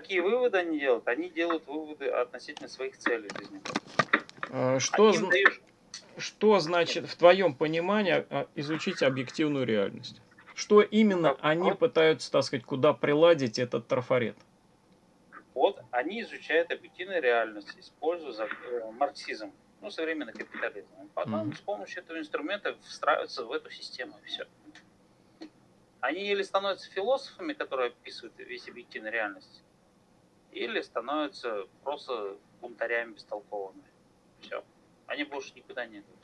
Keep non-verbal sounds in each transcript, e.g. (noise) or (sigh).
какие выводы они делают? Они делают выводы относительно своих целей жизни. А, что, зн... дают... что значит в твоем понимании а, изучить объективную реальность? Что именно они пытаются, так сказать, куда приладить этот трафарет? Вот они изучают объективную реальность, используя э, марксизм, ну, современный капитализм. Потом mm-hmm. с помощью этого инструмента встраиваются в эту систему, и все. Они или становятся философами, которые описывают весь объективную реальность, или становятся просто бунтарями бестолковыми. Все. Они больше никуда не идут.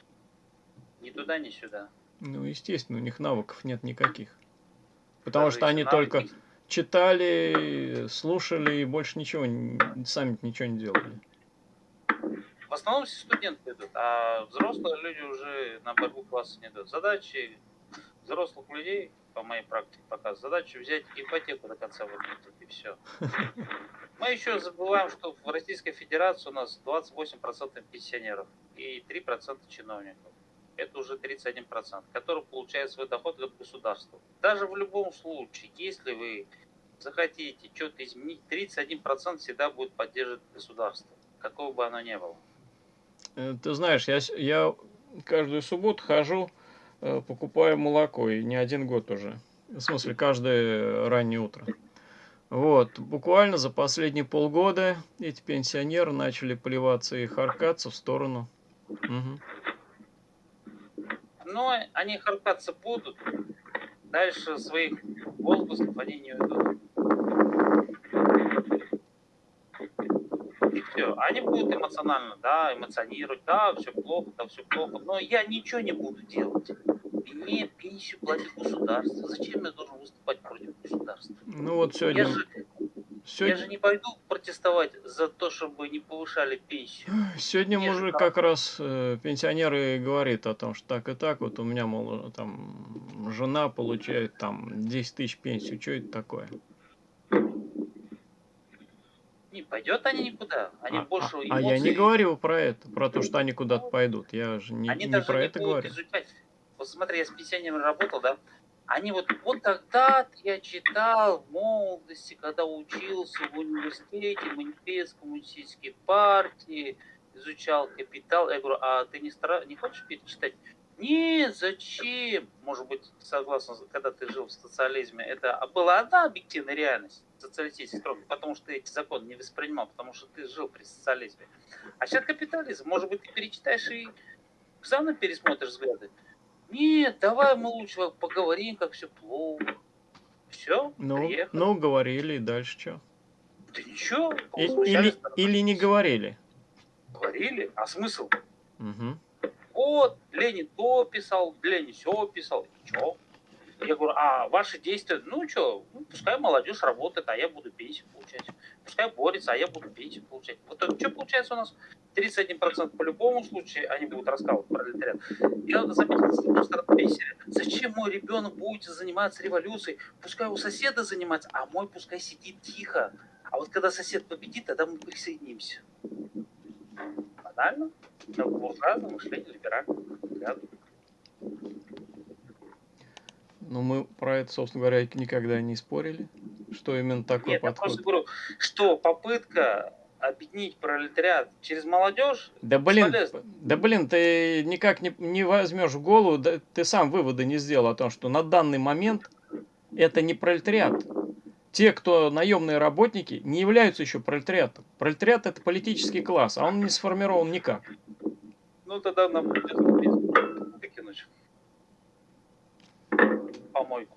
Ни туда, ни сюда. Ну, естественно, у них навыков нет никаких. Потому Даже что они только есть. читали, слушали и больше ничего, сами ничего не делали. В основном все студенты идут, а взрослые люди уже на борьбу класса не идут. Задачи взрослых людей, по моей практике показывает, задача взять ипотеку до конца выплатить, и все. (laughs) Мы еще забываем, что в Российской Федерации у нас 28% пенсионеров и 3% чиновников это уже 31%, который получает свой доход от государства. Даже в любом случае, если вы захотите что-то изменить, 31% всегда будет поддерживать государство, какого бы оно ни было. Э, ты знаешь, я, я каждую субботу хожу, э, покупаю молоко, и не один год уже. В смысле, каждое раннее утро. Вот, буквально за последние полгода эти пенсионеры начали плеваться и харкаться в сторону. Угу. Но они харкаться будут, дальше своих возгласов они не уйдут. И все. Они будут эмоционально, да, эмоционировать, да, все плохо, да, все плохо, но я ничего не буду делать. Мне пенсию платит государство. Зачем я должен выступать против государства? Ну вот сегодня... Я же, Сегодня... Я же не пойду протестовать за то, чтобы не повышали пенсию. Сегодня Мне мужик как раз э, пенсионеры говорит о том, что так и так, вот у меня, мол, там жена получает там 10 тысяч пенсию, что это такое? Не пойдет они никуда, они а, больше эмоций... а я не говорил про это, про то, что они куда-то пойдут, я же не, они не про не это говорю. Изучать. Вот смотри, я с пенсионерами работал, да, они вот, вот тогда я читал в молодости, когда учился в университете, манифест коммунистической партии, изучал капитал. Я говорю, а ты не, стара... не хочешь перечитать? Нет, зачем? Может быть, согласно, когда ты жил в социализме, это была одна объективная реальность социалистических строк, потому что эти законы не воспринимал, потому что ты жил при социализме. А сейчас капитализм. Может быть, ты перечитаешь и сам пересмотришь взгляды. Нет, давай мы лучше поговорим, как все плохо. Все, ну, приехали. ну, говорили, и дальше что? Да ничего. И, или, или не говорили? Говорили, а смысл? Угу. Вот, Ленин то писал, Ленин все писал, и что? Я говорю, а ваши действия, ну что, ну, пускай молодежь работает, а я буду пенсию получать. Пускай борется, а я буду пенсию получать. Вот это что получается у нас? 31% по любому случаю они будут раскалывать пролетариат. Я заметил, с одной стороны, пенсия. Зачем мой ребенок будет заниматься революцией? Пускай у соседа занимается, а мой пускай сидит тихо. А вот когда сосед победит, тогда мы присоединимся. Банально, но буржуазное мышление либерального взгляда. Ну, мы про это, собственно говоря, никогда не спорили, что именно такой Нет, подход. Я просто говорю, что попытка объединить пролетариат через молодежь. Да блин, да блин, ты никак не, не возьмешь в голову, да, ты сам выводы не сделал о том, что на данный момент это не пролетариат. Те, кто наемные работники, не являются еще пролетариатом. Пролетариат это политический класс, а он не сформирован никак. Ну тогда нам придется выкинуть помойку.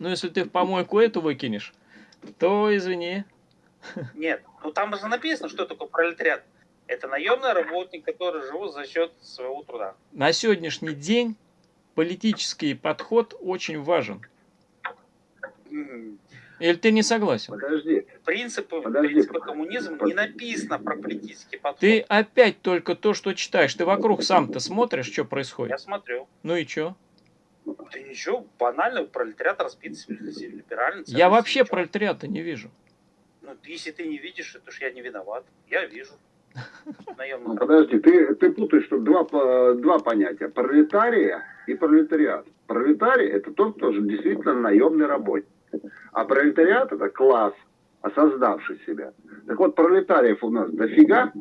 Ну если ты в помойку эту выкинешь, то извини, нет, ну там же написано, что такое пролетариат. Это наемный работник, который живут за счет своего труда. На сегодняшний день политический подход очень важен. Или ты не согласен? Подожди. Принципы, Подожди. принципы коммунизма не написано про политический подход. Ты опять только то, что читаешь. Ты вокруг сам-то смотришь, что происходит? Я смотрю. Ну и что? Да ничего, банально, пролетариат разбит либерально. Я вообще пролетариата не вижу. Ну, если ты не видишь, это ж я не виноват. Я вижу. (laughs) Наемный Подожди, ты, ты путаешь тут два, два понятия. Пролетария и пролетариат. Пролетарий – это тот, кто же действительно наемный работник. А пролетариат – это класс, осознавший себя. Так вот, пролетариев у нас дофига,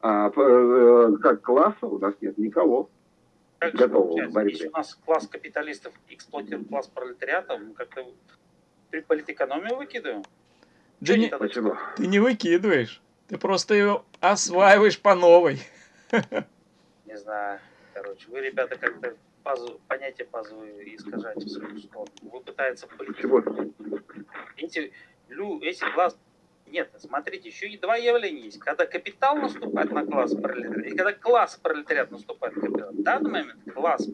а э, как класса у нас нет никого. Как же Готово получается? к борьбе. Если у нас класс капиталистов эксплуатирует класс пролетариата, мы как-то при политэкономию выкидываем. Да не-? Почему? ты не выкидываешь. Ты просто ее осваиваешь по новой. Не знаю. Короче, вы, ребята, как-то пазу, понятие пазовые искажаете в свою сторону. Вы пытаетесь Почему? Эти, лю, эти класс... Нет, смотрите, еще и два явления есть. Когда капитал наступает на класс пролетариата, и когда класс пролетариат наступает на капитал. В данный момент класс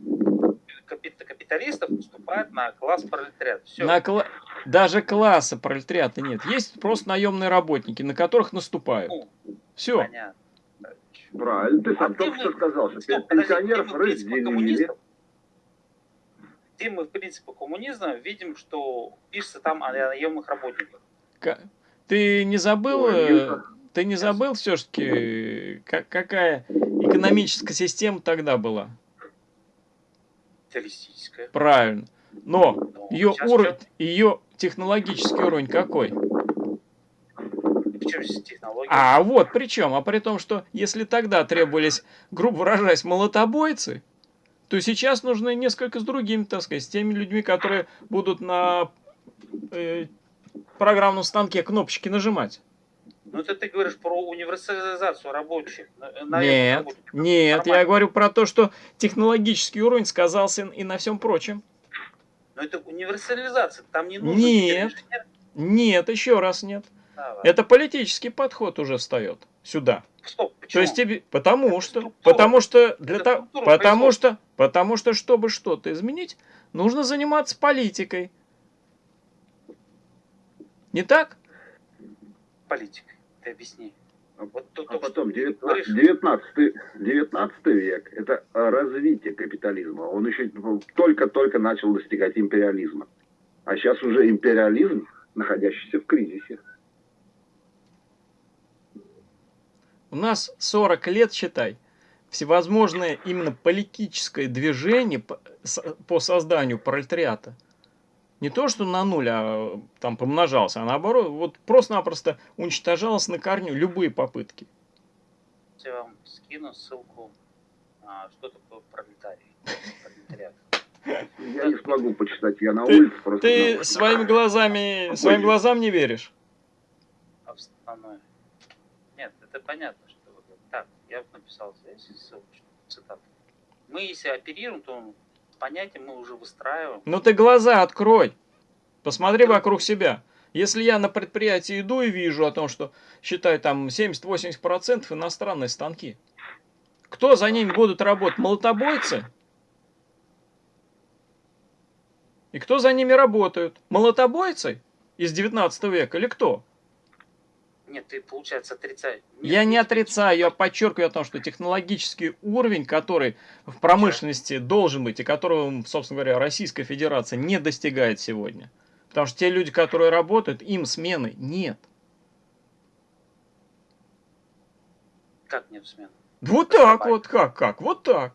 капит- капиталистов наступает на класс пролетариата. Все. На кла- Даже класса пролетариата нет. Есть просто наемные работники, на которых наступают. Ну, Все. понятно. Правильно, ты сам А только что сказал, что Стоп, пенсионеров разделили. Где мы, в принципе, коммунизма видим, что пишется там о наемных работниках. Ка- Ты не забыл, Ой, ты не забыл все-таки, какая экономическая система тогда была? Террористическая. Правильно. Но Но ее уровень, ее технологический уровень какой? здесь технология? А вот при чем? А при том, что если тогда требовались, грубо выражаясь, молотобойцы, то сейчас нужны несколько с другими, так сказать, с теми людьми, которые будут на э, программном станке кнопочки нажимать. Ну, это ты говоришь про универсализацию рабочих. Нет, работников. нет, я Нормально. говорю про то, что технологический уровень сказался и на всем прочем. Но это универсализация. Там не нужно Нет. инженер. Нет, еще раз нет. Да, ладно. Это политический подход уже встает сюда. Стоп, То почему? есть тебе, потому Это что, структура. потому что для того, потому производства. что, потому что, чтобы что-то изменить, нужно заниматься политикой. Не так? Политика. Ты объясни. А Вот тут А потом что 19, говоришь. 19, 19 век – это развитие капитализма. Он еще только-только начал достигать империализма. А сейчас уже империализм, находящийся в кризисе. У нас 40 лет, считай, всевозможное именно политическое движение по созданию пролетариата. Не то, что на нуль, а там помножался, а наоборот, вот просто-напросто уничтожалось на корню любые попытки. Я вам скину ссылку, а, что такое пролетарий. Пролетариат. Я не смогу почитать, я на Ты- улице просто... Ты на- своими глазами, своим глазам не веришь? Основное. Нет, это понятно, что. Так, я вот написал здесь ссылочку, цитату. Мы, если оперируем, то понятие мы уже выстраиваем. Ну ты глаза открой. Посмотри вокруг себя. Если я на предприятии иду и вижу о том, что считай там 70-80% иностранные станки. Кто за ними будут работать? Молотобойцы? И кто за ними работают? Молотобойцы из 19 века или кто? Нет, ты, получается, отрицаешь. Нет, Я не отрицаю, я подчеркиваю о том, что технологический уровень, который в промышленности должен быть, и которого, собственно говоря, Российская Федерация не достигает сегодня. Потому что те люди, которые работают, им смены нет. Как нет смен? Вот так вот, как, как, вот так.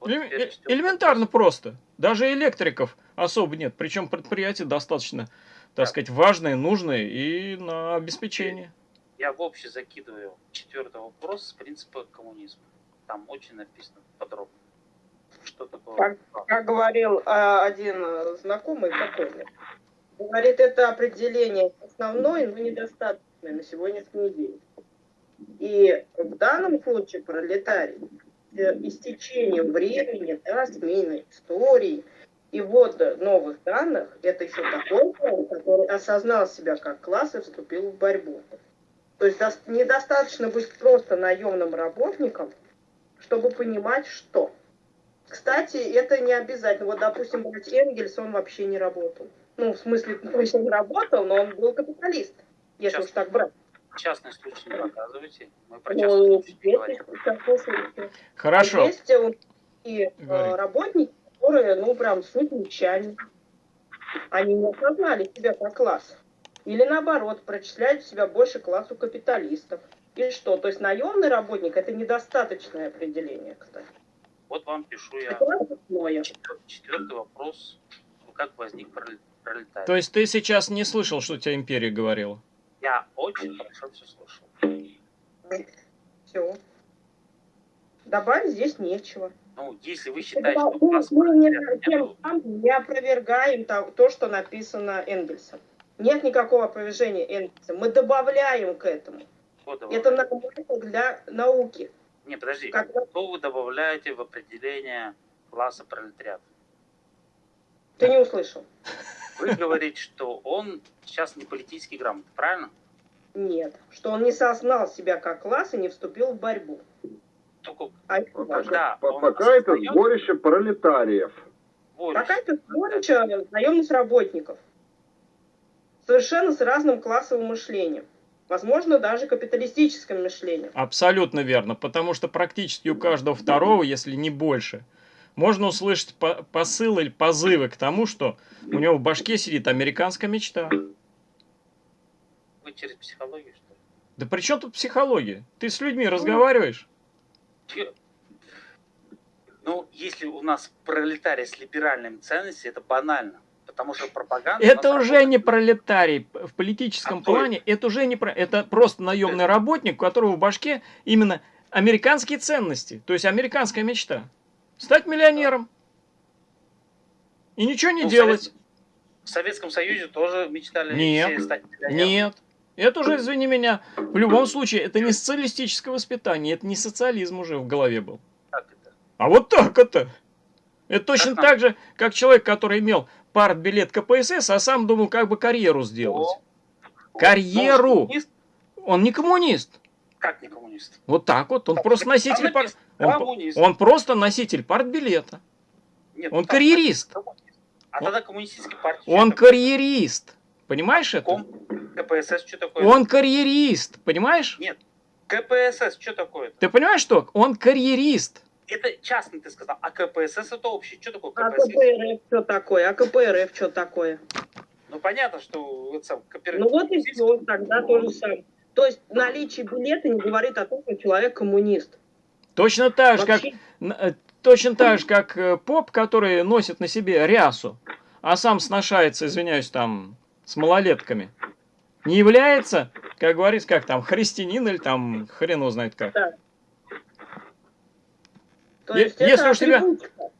Вот э- элементарно просто. Даже электриков особо нет. Причем предприятия достаточно, так сказать, важные, нужные и на обеспечение. Я в общем закидываю четвертый вопрос с принципа коммунизма. Там очень написано подробно. Что такое? Как, как говорил а, один знакомый покойный, говорит, это определение основное, но недостаточное на сегодняшний день. И в данном случае пролетарий э, истечением времени, да, смены истории и ввода новых данных, это еще такой класс, который осознал себя как класс и вступил в борьбу. То есть дос- недостаточно быть просто наемным работником, чтобы понимать, что. Кстати, это не обязательно. Вот, допустим, брать Энгельс, он вообще не работал. Ну, в смысле, (laughs) точно не работал, но он был капиталист, если Сейчас. уж так брать. Частный случай не показывайте. Мы про Ну, частный случай частные случаи. Хорошо. Есть э, и э, работники, которые, ну, прям суть нечаянны. Они не осознали себя как класс. Или наоборот, прочисляют себя больше классу капиталистов. И что? То есть наемный работник это недостаточное определение, кстати. Вот вам пишу я Это основное. четвер- четвертый вопрос. Вот как возник проле- пролетарий. То есть ты сейчас не слышал, что тебе империя говорила? Я очень хорошо все слушал. Все. Добавить здесь нечего. Ну, если вы считаете, Это что у нас мы не, тем самым не опровергаем то, то, что написано Энгельсом. Нет никакого опровержения Энгельса. Мы добавляем к этому. Это нормально для науки. Не, подожди. Когда Что вы добавляете в определение класса пролетариат? ты не услышал. Вы говорите, что он сейчас не политически грамотный, правильно? Нет. Что он не осознал себя как класс и не вступил в борьбу. Только А это Вот важно. Да, По- он Пока это сборище пролетариев. воля. Какая-то сборище наемных работников. Совершенно с разным классовым мышлением. Возможно, даже капиталистическим мышлением. Абсолютно верно, потому что практически у каждого второго, если не больше, можно услышать по- посыл или позывы к тому, что у него в башке сидит американская мечта. Вы через психологию, что ли? Да при чем тут психология? Ты с людьми разговариваешь? Ну, если у нас пролетарий с либеральными ценностями, это банально. Потому что пропаганда... Это уже работает. не пролетарий в политическом А плане, это уже не про... Это просто наемный работник, у которого в башке именно американские ценности, то есть американская мечта. Стать миллионером. И ничего не Ну, делать. В Советском Союзе тоже мечтали Нет. стать миллионером. Нет. Это уже, извини меня, в любом случае, это не социалистическое воспитание, это не социализм уже в голове был. А вот так это. Это точно Ага. так же, как человек, который имел партбилет КПСС, а сам думал, как бы карьеру сделать. О. Карьеру! Он не коммунист. Как не коммунист? Вот так вот. Он Так, просто носитель пар... он, он просто носитель партбилета. Нет, он карьерист. А тогда коммунистическая партия. Он карьерист. Понимаешь это? Ком, КПСС, что такое? Он карьерист. Понимаешь? Нет. КПСС, что такое? Ты понимаешь, что? Он карьерист. Это частно ты сказал, а КПСС это общее. Что такое А КПСС? КПРФ что такое? А КПРФ что такое? Ну понятно, что это сам кооператив. Ну вот и все, тогда то же самое. То есть наличие билета не говорит о том, что человек коммунист. Точно так же, как Вообще, Н- э, Точно так же, как э, поп, который носит на себе рясу, а сам сношается, извиняюсь, там, с малолетками, не является, как говорится, как там, христианин или там, хрен его знает как. есть если уж тебя-.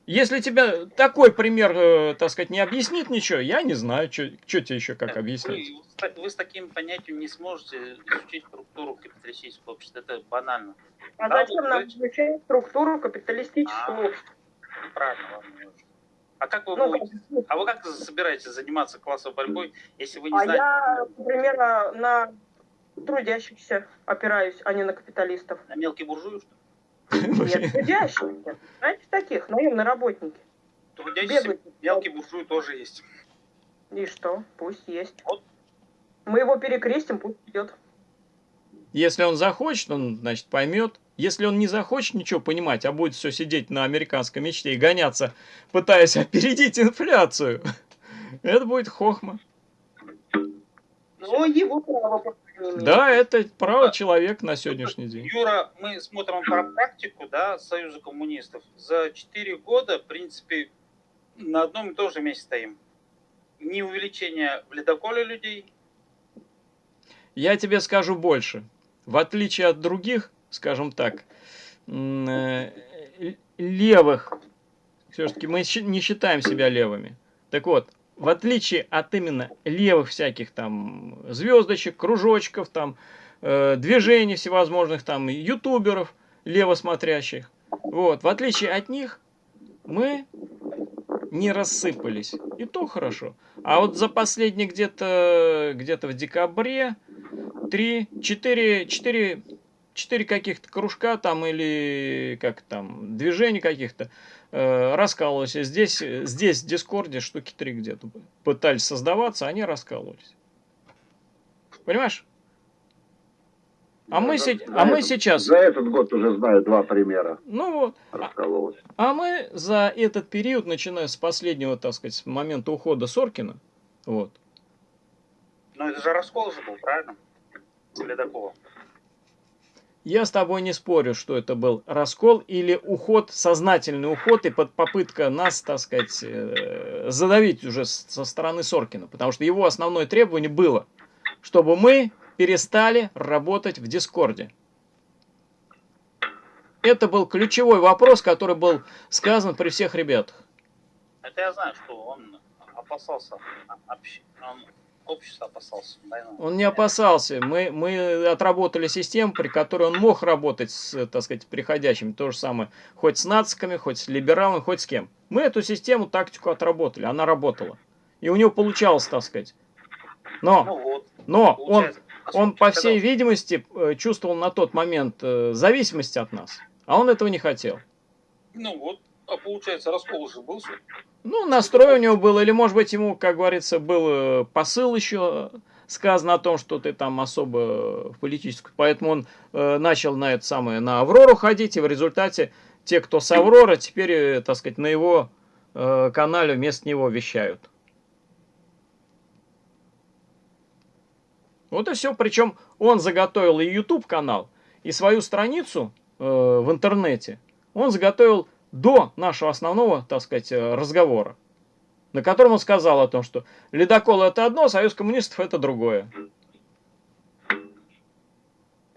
Если тебе такой пример, э, так сказать, не объяснит ничего, я не знаю, что тебе еще как объяснить. Вы, вы с таким понятием не сможете изучить структуру капиталистического общества. Это банально. А Да, зачем нам изучать структуру капиталистического А. общества? Правильно вам не нужно. А как вы Ну, будете- А вы как собираетесь заниматься классовой борьбой, если вы не а знаете? я, например, на- трудящихся опираюсь, а не на капиталистов. На мелкие буржуи, что ли? (laughs) Нет, трудящихся. Знаете таких, наемные работники. Трудящиеся мелкие буржуи тоже есть. И что? Пусть есть. Вот. Мы его перекрестим, пусть идет. Если он захочет, он, значит, поймет. Если он не захочет ничего понимать, а будет все сидеть на американской мечте и гоняться, пытаясь опередить инфляцию, (laughs) это будет хохма. Но его право. Да, это право человека на сегодняшний день. Юра, мы смотрим про практику, да, Союза коммунистов. За 4 года, в принципе, на одном и том же месте стоим. Ни увеличения в ледоколе людей, Я тебе скажу больше. В отличие от других, скажем так, э, левых, все-таки мы не считаем себя левыми. Так вот, в отличие от именно левых всяких там звездочек, кружочков, там, э, движений всевозможных, там, ютуберов, левосмотрящих, вот, в отличие от них, мы не рассыпались. И то хорошо. А вот за последний где-то где-то в декабре три, четыре, четыре, четыре каких-то кружка там или как там, движений каких-то э, раскалывались. Здесь, здесь в Дискорде штуки три где-то пытались создаваться, они раскалывались. Понимаешь? А мы, се- а мы этот- сейчас, За этот год уже знаю два примера. ну вот, Раскололось. а мы за этот период, начиная с последнего, так сказать, с момента ухода Соркина, вот, но это же раскол же был, правильно? С ледоколом. Я с тобой не спорю, что это был раскол или уход, сознательный уход и под попытка нас, так сказать, э, задавить уже со стороны Соркина. Потому что его основное требование было, чтобы мы перестали работать в Дискорде. Это был ключевой вопрос, который был сказан при всех ребятах. Это я знаю, что он опасался общ- он общество опасался. войны. Он не опасался. Мы, мы отработали систему, при которой он мог работать с, так сказать, приходящими. То же самое, хоть с нациками, хоть с либералами, хоть с кем. Мы эту систему, тактику отработали. Она работала. И у него получалось, так сказать. Но, Ну вот. но он, получается, он, по всей видимости, э, чувствовал на тот момент э, зависимость от нас. А он этого не хотел. Ну вот. А получается, раскол уже был. ли? Ну, настрой у него был, или, может быть, ему, как говорится, был э, посыл еще сказано о том, что ты там особо в политическую. Поэтому он э, начал на это самое, на Аврору ходить, и в результате те, кто с Авроры, теперь, э, так сказать, на его э, канале вместо него вещают. Вот и все. Причем он заготовил и YouTube канал, и свою страницу э, в интернете. Он заготовил до нашего основного, так сказать, э, разговора, на котором он сказал о том, что ледокол это одно, союз коммунистов это другое.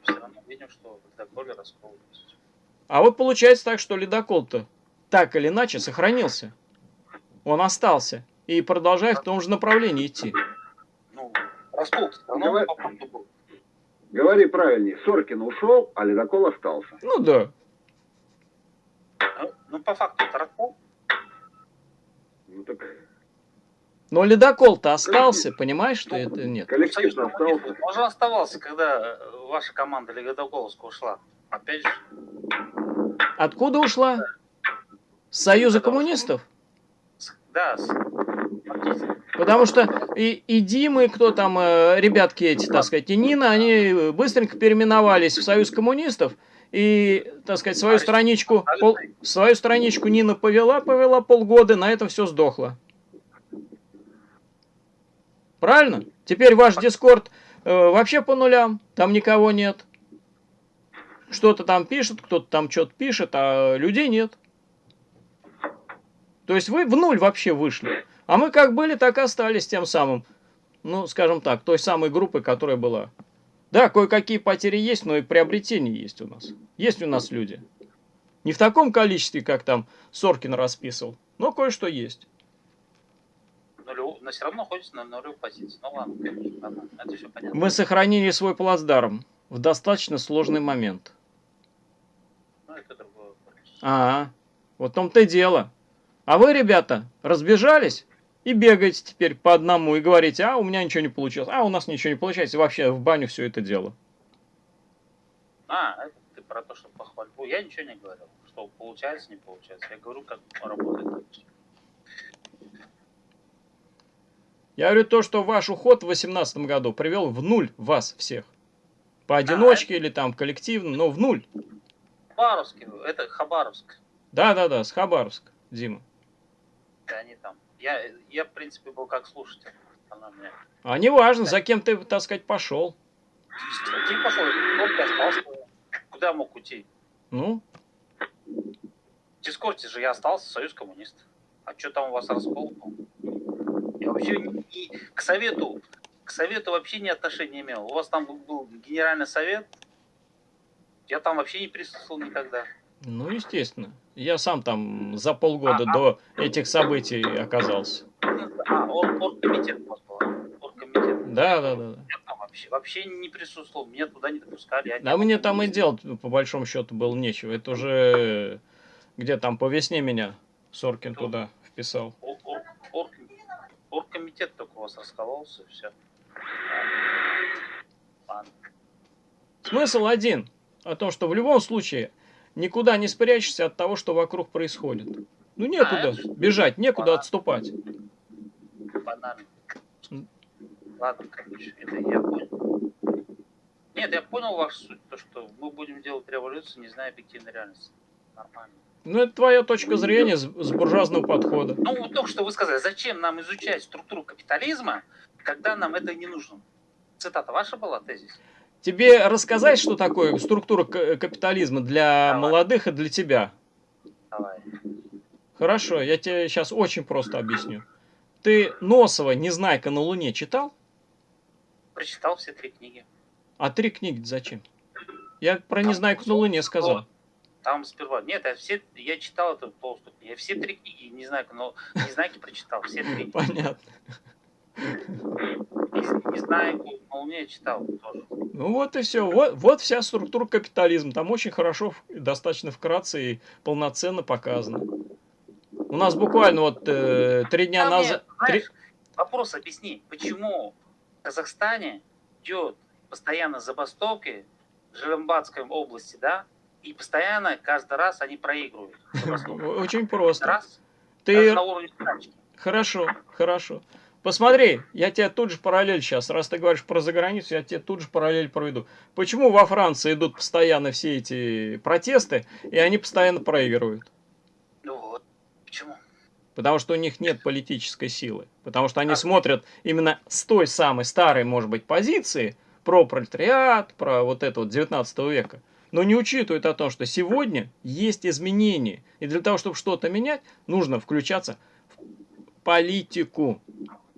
Все равно видим, что в Доколе раскол есть. А вот получается так, что ледокол-то так или иначе сохранился. Он остался и продолжает в том же направлении идти. Ну, раскол. Говори правильнее. Соркин ушел, а ледокол остался. Ну да. Ну, Ну, по факту это раскол. Ну так Но ледокол-то остался, понимаешь, что это нет. коллектив остался. Он же оставался, когда э, ваша команда Легодоголовска ушла. Опять же, Откуда ушла? С Союза коммунистов? с- да, с-. Потому что и, и Дима, и кто там, э, ребятки эти, так сказать, и Нина, они быстренько переименовались в Союз коммунистов. И, так сказать, свою страничку, пол- свою страничку Нина повела, повела полгода, на этом все сдохло. Правильно? Теперь ваш Дискорд э, вообще по нулям, там никого нет. Что-то там пишет, кто-то там что-то пишет, а людей нет. То есть вы в нуль вообще вышли. А мы как были, так и остались тем самым, ну, скажем так, той самой группой, которая была. Да, кое-какие потери есть, но и приобретения есть у нас. Есть у нас люди. Не в таком количестве, как там Соркин расписывал, но кое-что есть. Но все равно находится на нулевой позиции. Ну ладно, конечно, ладно, это все понятно. Мы сохранили свой плацдарм в достаточно сложный момент. Ну, это другой вопрос. А, вот в том-то и дело. А вы, ребята, разбежались и бегаете теперь по одному и говорите, а у меня ничего не получилось, а у нас ничего не получается, и вообще в баню все это дело. А, это ты про то, что похвальбу. Я ничего не говорил. Что получается, не получается. Я говорю, как работает. Я говорю то, что ваш уход в 2018 году привел в нуль вас всех. Поодиночке или там коллективно, но в нуль. Хабаровский, это Хабаровск. Да-да-да, с Хабаровск, Дима. И они там. Я, я, в принципе, был как слушатель. Она мне... А не важно, за кем ты, так сказать, пошел. Ты пошел, только остался. Куда мог уйти? Ну, В Дискорде же я остался, Союз коммунистов. А что там у вас раскол был? Я вообще не- к совету, к совету вообще ни отношения не имел. У вас там был генеральный совет. Я там вообще не присутствовал никогда. ну, естественно. Я сам там за полгода А, а. до этих событий оказался. А, оргкомитет у вас был. Оргкомитет. Да-да-да. Я там вообще, вообще не присутствовал. Меня туда не допускали. Да мне там и делать, по большому счету, было нечего. Это уже где там по весне меня Соркин туда вписал. Ор- ор- орг- Оргкомитет только у вас раскололся, все. Смысл один. О том, что в любом случае никуда не спрячешься от того, что вокруг происходит. Ну некуда А, бежать, некуда отступать. банально. М. Ладно, короче, это я понял. Нет, я понял вашу суть, то, что мы будем делать революцию, не зная объективной реальности. Нормально. Ну это твоя точка зрения с, с буржуазного подхода. Ну, вот только что вы сказали, зачем нам изучать структуру капитализма, когда нам это не нужно? Цитата ваша была, тезис? Тебе рассказать, что такое структура к- капитализма для Давай. молодых и для тебя? Давай. Хорошо, я тебе сейчас очень просто объясню. Ты Носова «Незнайка на Луне» читал? Прочитал все три книги. А три книги зачем? Я про «Незнайку на Луне» сказал. Там сперва. Нет, я все, я читал это полностью. Я все три книги, не знаю, но не знаю, прочитал. Все три. (laughs) Понятно. Не, не знаю, на Луне я читал тоже. Ну вот и все. Вот, вот вся структура капитализма. Там очень хорошо, достаточно вкратце и полноценно показано. У нас буквально вот э, три дня Там назад... знаешь, вопрос объясни, почему в Казахстане идет постоянно забастовки в Желембатской области, да, и постоянно каждый раз они проигрывают. (laughs) Очень просто. раз Ты на уровне. Хорошо, хорошо. Посмотри, я тебе тут же параллель сейчас, раз ты говоришь про заграницу, я тебе тут же параллель проведу. Почему во Франции идут постоянно все эти протесты, и они постоянно проигрывают? Ну вот, почему? Потому что у них нет политической силы. Потому что они А. смотрят именно с той самой старой, может быть, позиции про пролетариат, про вот это вот 19 века. Но не учитывают о том, что сегодня есть изменения. И для того, чтобы что-то менять, нужно включаться в политику.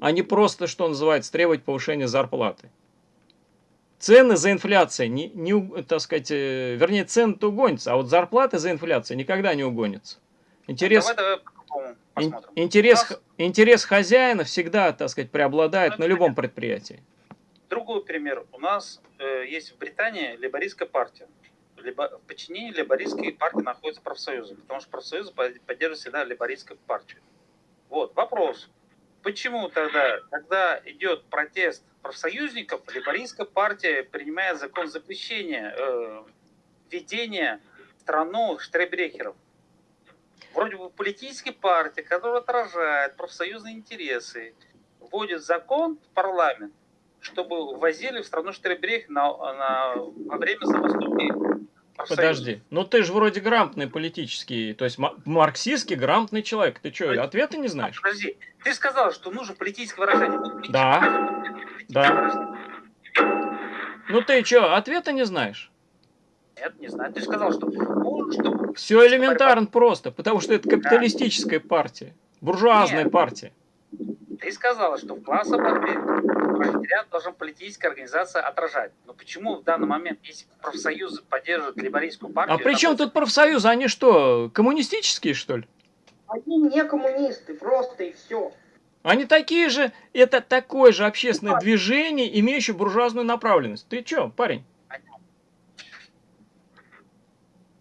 А не просто, что называется, требовать повышения зарплаты. Цены за инфляцией, не, не, так сказать, э, вернее, цены-то угонятся, а вот зарплаты за инфляцией никогда не угонятся. Интерес, Давай, давай посмотрим. интерес, х- интерес хозяина всегда, так сказать, преобладает на любом предприятии. Другой пример. У нас э, есть в Британии лейбористская партия. Либо, в подчинении лейбористской партии находятся профсоюзы, потому что профсоюзы под- поддерживают всегда лейбористскую партию. Вот, вопрос. Почему тогда, когда идет протест профсоюзников, лейбористская партия принимает закон запрещения э, введения в страну штрейбрехеров? Вроде бы политическая партия, которая отражает профсоюзные интересы, вводит закон в парламент, чтобы ввозили в страну Штребрех на, на, во время профсоюзов. Подожди, ну ты же вроде грамотный политический, то есть ма- марксистский грамотный человек. Ты что, ответа не знаешь? Подожди, ты сказал, что нужно политическое выражение. Политическое Да. выражение. Да. выражение. Ну ты что, ответа не знаешь? Нет, не знаю. Ты сказал, что нужно, чтобы... Все элементарно просто, потому что это капиталистическая партия, буржуазная Нет. партия. Ты сказала, что в классовой борьбе пролетариат должен политическая организация отражать. Но почему в данный момент, если профсоюзы поддерживают либерийскую партию... А при чем тут профсоюзы? Они что, коммунистические, что ли? Они не коммунисты, просто и все. Они такие же, это такое же общественное движение, имеющее буржуазную направленность. Ты что, парень?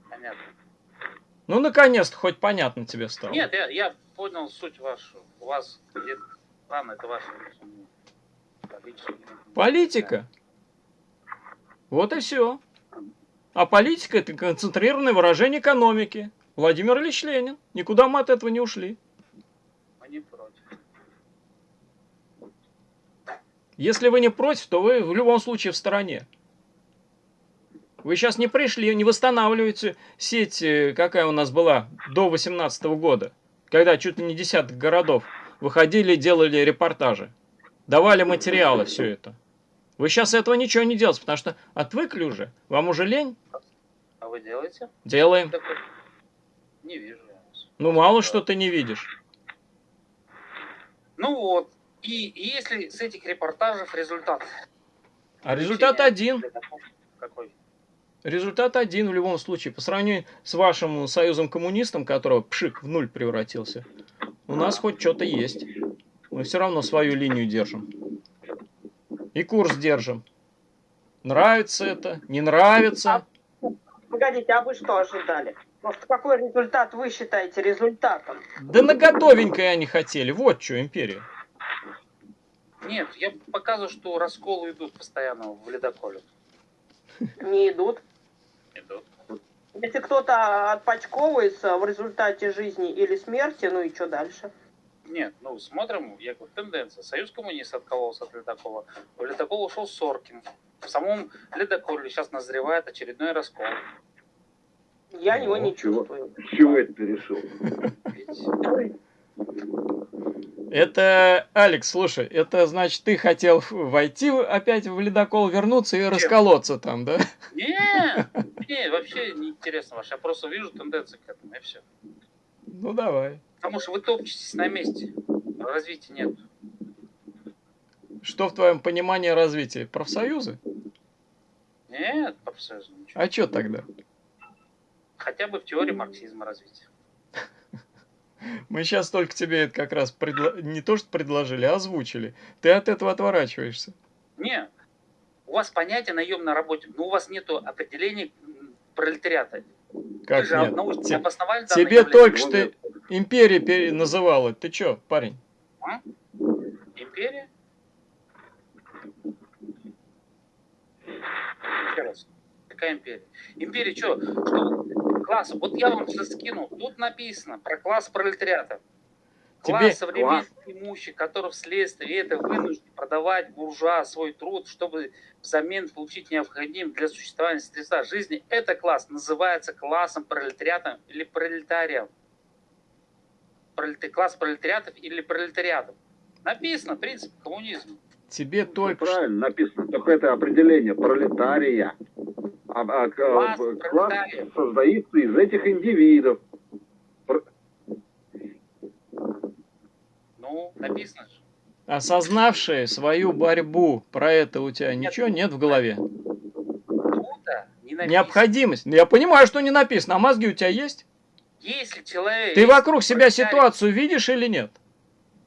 Понятно. Ну, наконец-то хоть понятно тебе стало. Нет, я, я понял суть вашу. У вас где-то... Ладно, это ваше. Политика. Вот и все. А политика это концентрированное выражение экономики. Владимир Ильич Ленин. Никуда мы от этого не ушли. Если вы не против, то вы в любом случае в стороне. Вы сейчас не пришли, не восстанавливаете сеть, э, какая у нас была до 18 года, когда чуть ли не десяток городов выходили и делали репортажи, давали материалы, все это. Вы сейчас этого ничего не делаете, потому что отвыкли уже. Вам уже лень? А вы делаете? Делаем. Такой? Не вижу. Ну, мало что ты не видишь. Ну вот. И, и если с этих репортажев результат? А результат один. Какой? Результат один в любом случае. По сравнению с вашим союзом коммунистом, которого пшик в нуль превратился, у нас хоть что-то есть. Мы все равно свою линию держим. И курс держим. Нравится это, не нравится. Погодите, а вы что ожидали? Просто какой результат вы считаете результатом? Да на готовенькое они хотели. Вот что, империя. Нет, я показываю, что расколы идут постоянно в ледоколе. Не идут. Идут. Если кто-то отпочковывается в результате жизни или смерти, ну и что дальше? Нет, ну смотрим, я говорю, тенденция. Союз коммунистов откололся от ледокола. В ледокол ушел Соркин. В самом ледоколе сейчас назревает очередной раскол. Я его не Ну, чего? чувствую. С чего это? Видите? Это, Алекс, слушай, это значит, ты хотел войти опять в ледокол, вернуться и расколоться там, да? Не, (laughs) не, вообще не интересно ваше. Я просто вижу тенденции к этому, и все. Ну давай. Потому что вы топчетесь на месте. Развития нет. Что в твоем понимании развития? Профсоюзы? Нет, профсоюза ничего. А что тогда? Хотя бы в теории марксизма развития. (laughs) Мы сейчас только тебе это как раз предла- не то что предложили, а озвучили. Ты от этого отворачиваешься. Не, у вас понятие наемной работе, но у вас нет определения пролетариата. Как же нет? научно Те- обосновали тебе явление. только что империя пере- называла. Ты чё, парень? Империя? Еще раз. Какая империя? Империя что? Что класс? Вот я вам сейчас скинул. Тут написано про класс пролетариата. Класс современных имущих, который вследствие этого вынужден продавать буржуа свой труд, чтобы взамен получить необходимое для существования средства жизни. Это класс называется классом пролетариата или пролетарием. Пролет- Класс пролетариатов или пролетариатов. Написано принцип коммунизма. Тебе только что... Правильно написано. Только это определение пролетария. А, а, к- Класс пролетариев. создается из этих индивидов. Ну, написано же. осознавшие свою борьбу, про это у тебя ничего нет в голове? Тут-то не написано. Необходимость. Ну, Я понимаю, что не написано, а мозги у тебя есть? Если человек... Ты вокруг себя ситуацию видишь или нет?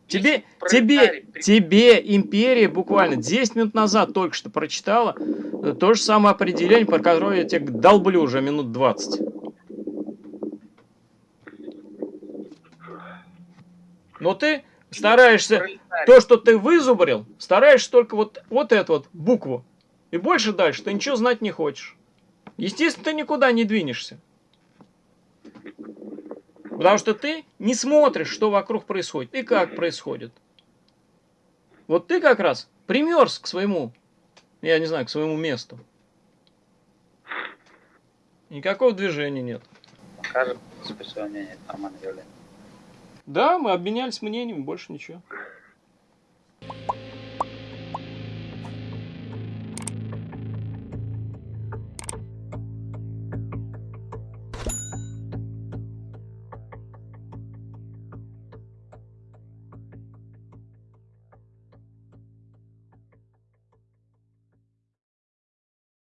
Тебе, тебе, тебе империя буквально 10 минут назад только что прочитала э, то же самое определение, про которое я тебе долблю уже минут 20. Но ты стараешься, то, что ты вызубрил, стараешься только вот, вот эту вот букву. И больше дальше ты ничего знать не хочешь. Естественно, ты никуда не двинешься. Потому что ты не смотришь, что вокруг происходит и как происходит. Вот ты как раз примерз к своему, я не знаю, к своему месту. Никакого движения нет. Скажем, специальное нормальное явление. Да, мы обменялись мнениями, больше ничего.